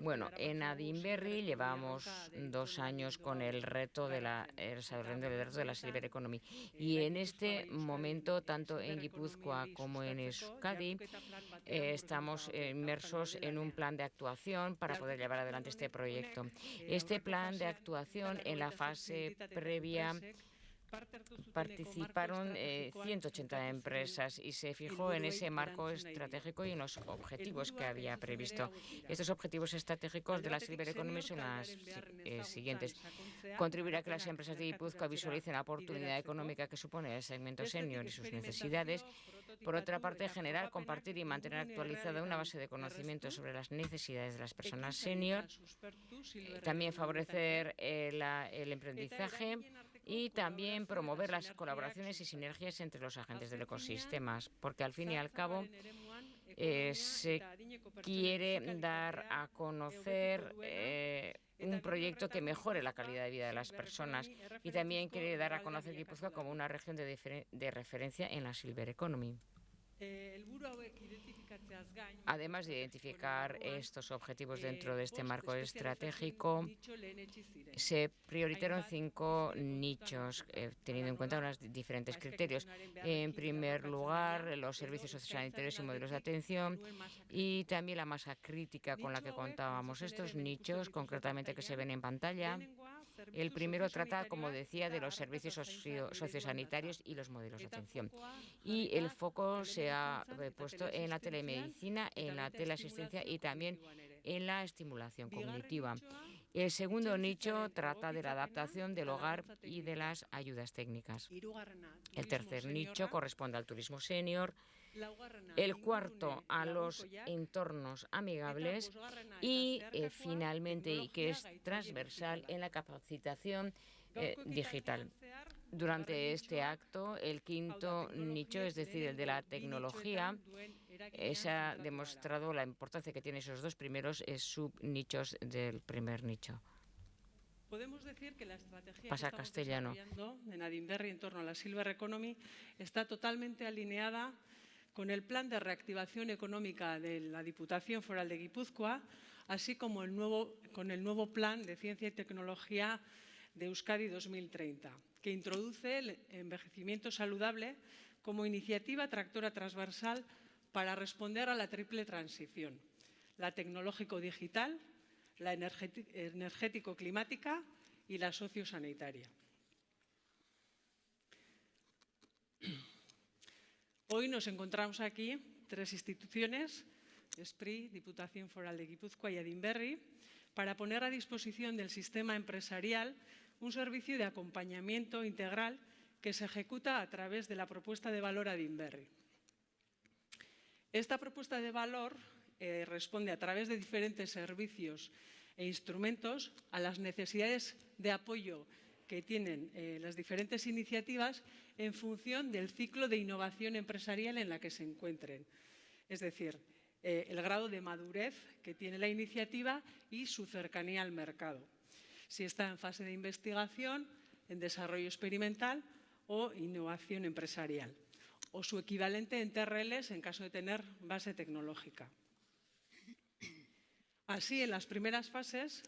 Bueno, en Adinberry llevamos dos años con el reto de la del reto de la Silver Economy y en este momento tanto en Guipúzcoa como en Euskadi eh, estamos inmersos en un plan de actuación para poder llevar adelante este proyecto. Este plan de actuación en la fase previa participaron 180 eh, empresas y se fijó en ese marco estratégico y en los objetivos que había previsto. Estos objetivos estratégicos de la Silver Economy son los eh, siguientes. Contribuir a que las empresas de Guipúzcoa visualicen la oportunidad económica que supone el segmento senior y sus necesidades. Por otra parte, generar, compartir y mantener actualizada una base de conocimiento sobre las necesidades de las personas senior. También favorecer eh, el emprendizaje y también promover las colaboraciones y sinergias entre los agentes del ecosistema, porque al fin y al cabo eh, se quiere dar a conocer eh, un proyecto que mejore la calidad de vida de las personas y también quiere dar a conocer Guipúzcoa como una región de referencia en la Silver Economy. Además de identificar estos objetivos dentro de este marco estratégico, se priorizaron cinco nichos, eh, teniendo en cuenta unos diferentes criterios. En primer lugar, los servicios sociosanitarios y modelos de atención y también la masa crítica con la que contábamos. Estos nichos, concretamente que se ven en pantalla, el primero trata, como decía, de los servicios sociosanitarios y los modelos de atención. Y el foco se ha eh, puesto en la telemedicina, en la teleasistencia y también en la estimulación cognitiva. El segundo nicho trata de la adaptación del hogar y de las ayudas técnicas. El tercer nicho corresponde al turismo senior, el cuarto a los entornos amigables y eh, finalmente, y que es transversal en la capacitación eh, digital. Durante este acto, el quinto nicho, es decir, el de la tecnología, eh, se ha demostrado la importancia que tienen esos dos primeros subnichos del primer nicho. Podemos decir que la estrategia Pasa que castellano. en Adinberry en torno a la Silver Economy está totalmente alineada con el Plan de Reactivación Económica de la Diputación Foral de Guipúzcoa, así como el nuevo, con el nuevo Plan de Ciencia y Tecnología de Euskadi 2030, que introduce el envejecimiento saludable como iniciativa tractora transversal para responder a la triple transición, la tecnológico-digital, la energético-climática y la sociosanitaria. Hoy nos encontramos aquí tres instituciones, ESPRI, Diputación Foral de Guipúzcoa y Adinberri, para poner a disposición del sistema empresarial un servicio de acompañamiento integral que se ejecuta a través de la propuesta de valor Adinberri. Esta propuesta de valor eh, responde a través de diferentes servicios e instrumentos a las necesidades de apoyo que tienen eh, las diferentes iniciativas en función del ciclo de innovación empresarial en la que se encuentren. Es decir, eh, el grado de madurez que tiene la iniciativa y su cercanía al mercado. Si está en fase de investigación, en desarrollo experimental o innovación empresarial o su equivalente en TRLs en caso de tener base tecnológica. Así, en las primeras fases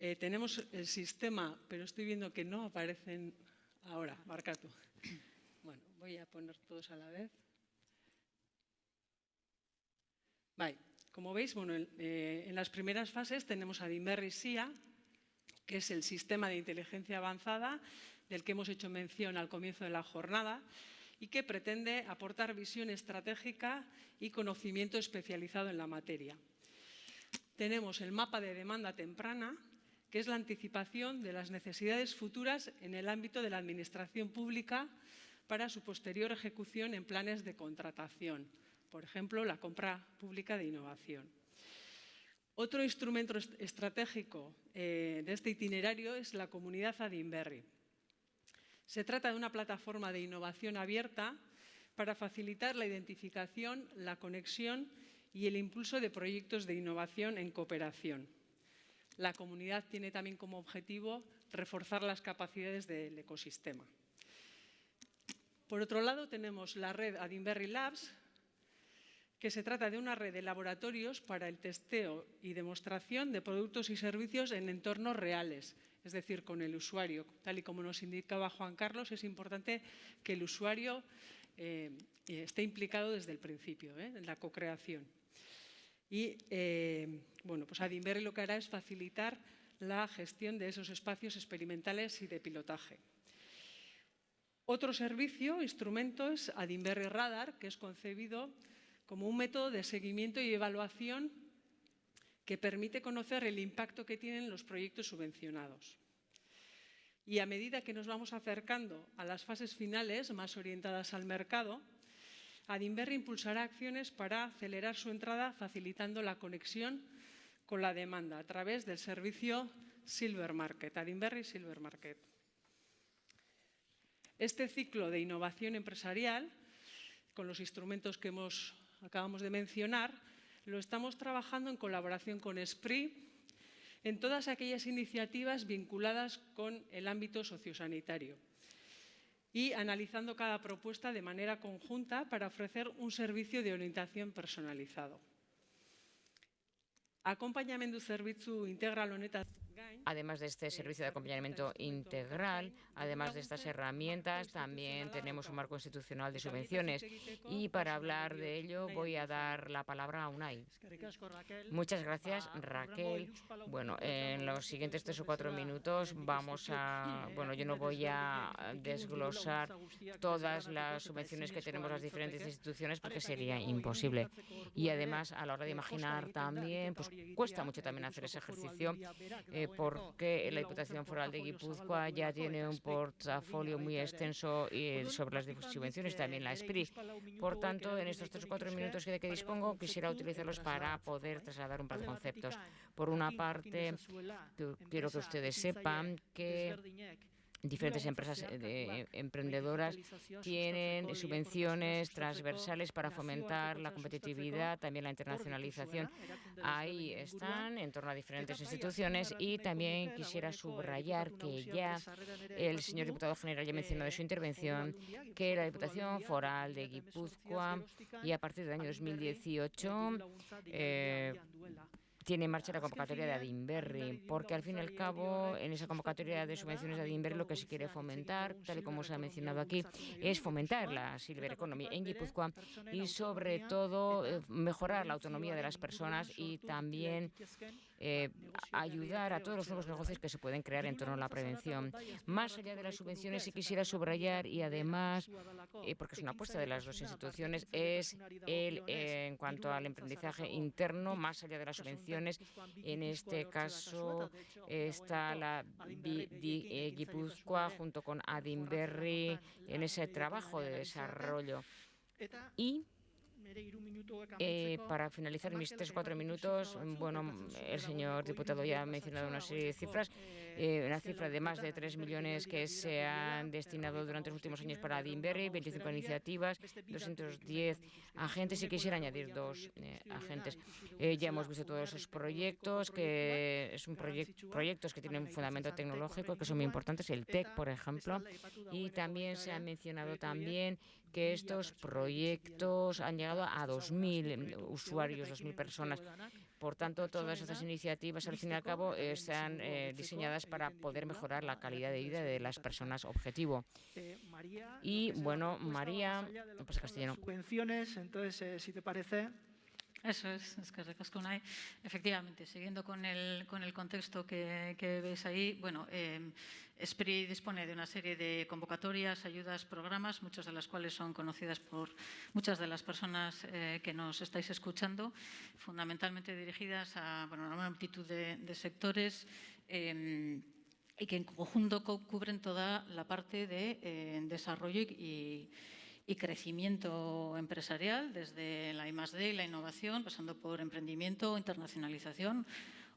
eh, tenemos el sistema, pero estoy viendo que no aparecen ahora, marca tú. Bueno, voy a poner todos a la vez. Como veis, bueno, eh, en las primeras fases tenemos a Dimerri SIA, que es el sistema de inteligencia avanzada del que hemos hecho mención al comienzo de la jornada y que pretende aportar visión estratégica y conocimiento especializado en la materia. Tenemos el mapa de demanda temprana, que es la anticipación de las necesidades futuras en el ámbito de la Administración pública para su posterior ejecución en planes de contratación, por ejemplo, la compra pública de innovación. Otro instrumento estratégico eh, de este itinerario es la comunidad Adinberry. Se trata de una plataforma de innovación abierta para facilitar la identificación, la conexión y el impulso de proyectos de innovación en cooperación. La comunidad tiene también como objetivo reforzar las capacidades del ecosistema. Por otro lado, tenemos la red Adinberry Labs, que se trata de una red de laboratorios para el testeo y demostración de productos y servicios en entornos reales, es decir, con el usuario. Tal y como nos indicaba Juan Carlos, es importante que el usuario eh, esté implicado desde el principio, ¿eh? en la co-creación. Y eh, bueno, pues Adinberry lo que hará es facilitar la gestión de esos espacios experimentales y de pilotaje. Otro servicio, instrumento, es Adinberry Radar, que es concebido como un método de seguimiento y evaluación que permite conocer el impacto que tienen los proyectos subvencionados. Y a medida que nos vamos acercando a las fases finales más orientadas al mercado, Adinberry impulsará acciones para acelerar su entrada facilitando la conexión con la demanda a través del servicio Silver Market, Adinberry Silver Market. Este ciclo de innovación empresarial, con los instrumentos que hemos acabamos de mencionar, lo estamos trabajando en colaboración con SPRI en todas aquellas iniciativas vinculadas con el ámbito sociosanitario y analizando cada propuesta de manera conjunta para ofrecer un servicio de orientación personalizado. Acompañamendu zerbitzu integral honetaz Además de este servicio de acompañamiento integral, además de estas herramientas, también tenemos un marco institucional de subvenciones. Y para hablar de ello voy a dar la palabra a UNAI. Muchas gracias, Raquel. Bueno, en los siguientes tres o cuatro minutos vamos a... Bueno, yo no voy a desglosar todas las subvenciones que tenemos las diferentes instituciones porque sería imposible. Y además, a la hora de imaginar también, pues cuesta mucho también hacer ese ejercicio eh, porque la Diputación Foral de Guipúzcoa ya tiene un portafolio muy extenso y sobre las subvenciones, también la SPRI. Por tanto, en estos tres o cuatro minutos de que dispongo, quisiera utilizarlos para poder trasladar un par de conceptos. Por una parte, quiero que ustedes sepan que diferentes empresas eh, emprendedoras tienen subvenciones transversales para fomentar la competitividad, también la internacionalización. Ahí están, en torno a diferentes instituciones, y también quisiera subrayar que ya el señor diputado general ya mencionó en su intervención que la Diputación Foral de Guipúzcoa y a partir del año 2018 tiene en marcha la convocatoria de Adinberry, porque al fin y al cabo en esa convocatoria de subvenciones de Adinberry lo que se quiere fomentar, tal y como se ha mencionado aquí, es fomentar la Silver Economy en Guipúzcoa y sobre todo eh, mejorar la autonomía de las personas y también eh, ayudar a todos los nuevos negocios que se pueden crear en torno a la prevención. Más allá de las subvenciones, sí quisiera subrayar y además, eh, porque es una apuesta de las dos instituciones, es el eh, en cuanto al emprendizaje interno, más allá de las subvenciones. En este caso está la Guipúzcoa junto con Adinberry en ese trabajo de desarrollo. Y eh, para finalizar mis tres o cuatro minutos, bueno, el señor diputado ya ha mencionado una serie de cifras. Eh, una cifra de más de 3 millones que se han destinado durante los últimos años para Adinberry, 25 iniciativas, 210 agentes y quisiera añadir dos eh, agentes. ya hemos visto todos esos proyectos, que son proyectos que tienen un fundamento tecnológico, que son muy importantes, el TEC, por ejemplo, y también se ha mencionado también que estos proyectos han llegado a 2.000 usuarios, 2.000 personas. Por tanto, todas estas iniciativas, al fin y al cabo, están eh, diseñadas para poder mejorar la calidad de vida de las personas objetivo. Y, bueno, María, pues castellano. Subvenciones, entonces, eh, si te parece, eso es, es que Recasconay. Efectivamente, siguiendo con el, con el contexto que, que veis ahí, bueno, eh, SPRI dispone de una serie de convocatorias, ayudas, programas, muchas de las cuales son conocidas por muchas de las personas eh, que nos estáis escuchando, fundamentalmente dirigidas a bueno, una multitud de, sectores eh, y que en conjunto cubren toda la parte de eh, desarrollo y crecimiento empresarial, desde la I+.D. y la innovación, pasando por emprendimiento, internacionalización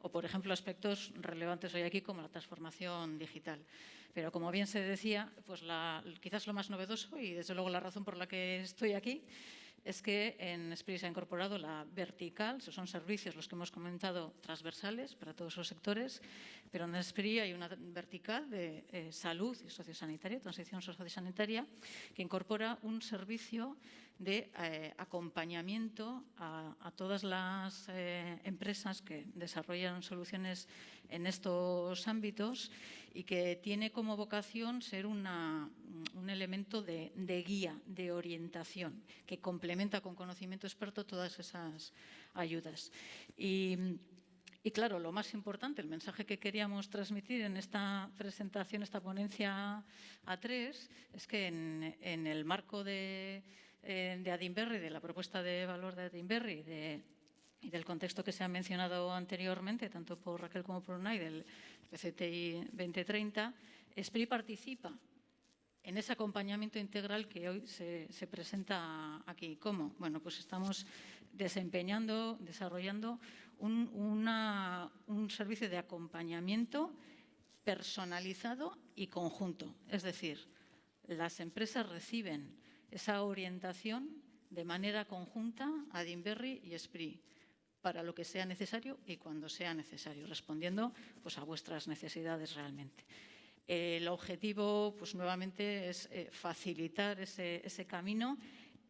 o, por ejemplo, aspectos relevantes hoy aquí como la transformación digital. Pero, como bien se decía, pues quizás lo más novedoso y, desde luego, la razón por la que estoy aquí es que en Esprit se ha incorporado la vertical, son servicios los que hemos comentado transversales para todos los sectores, pero en Esprit hay una vertical de eh, salud y sociosanitaria, transición sociosanitaria, que incorpora un servicio de eh, acompañamiento a, todas las eh, empresas que desarrollan soluciones en estos ámbitos y que tiene como vocación ser un elemento de, guía, de orientación, que complementa con conocimiento experto todas esas ayudas. Y, claro, lo más importante, el mensaje que queríamos transmitir en esta presentación, esta ponencia A3, es que en, el marco de, eh, de Adinberry, de la propuesta de valor de Adinberry, de y del contexto que se ha mencionado anteriormente, tanto por Raquel como por Unai, del PCTI 2030, SPRI participa en ese acompañamiento integral que hoy se, presenta aquí. ¿Cómo? Bueno, pues estamos desempeñando, desarrollando un, un servicio de acompañamiento personalizado y conjunto. Es decir, las empresas reciben esa orientación de manera conjunta a Dinberry y SPRI para lo que sea necesario y cuando sea necesario, respondiendo pues, a vuestras necesidades realmente. El objetivo, pues nuevamente, es eh, facilitar ese, camino,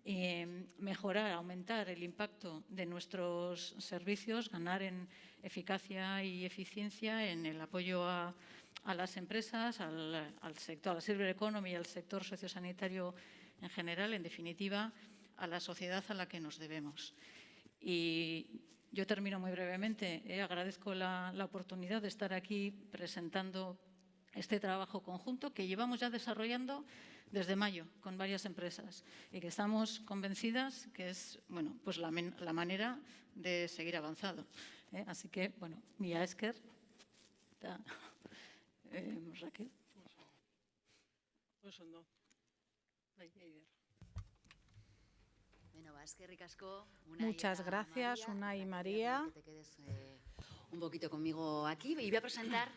y mejorar, aumentar el impacto de nuestros servicios, ganar en eficacia y eficiencia en el apoyo a, las empresas, al, sector, a la silver economy al sector sociosanitario en general, en definitiva, a la sociedad a la que nos debemos. Y yo termino muy brevemente. Eh, agradezco la, oportunidad de estar aquí presentando este trabajo conjunto que llevamos ya desarrollando desde mayo con varias empresas y que estamos convencidas que es bueno, pues la, manera de seguir avanzando. ¿eh? Así que, bueno, Mia Esker, eh, Raquel. Muchas gracias, Una y María. Eh, un poquito conmigo aquí. Y voy a presentar